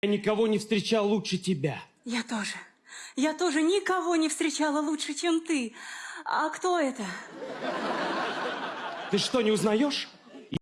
Я никого не встречал лучше тебя. Я тоже. Я тоже никого не встречала лучше, чем ты. А кто это? Ты что, не узнаешь?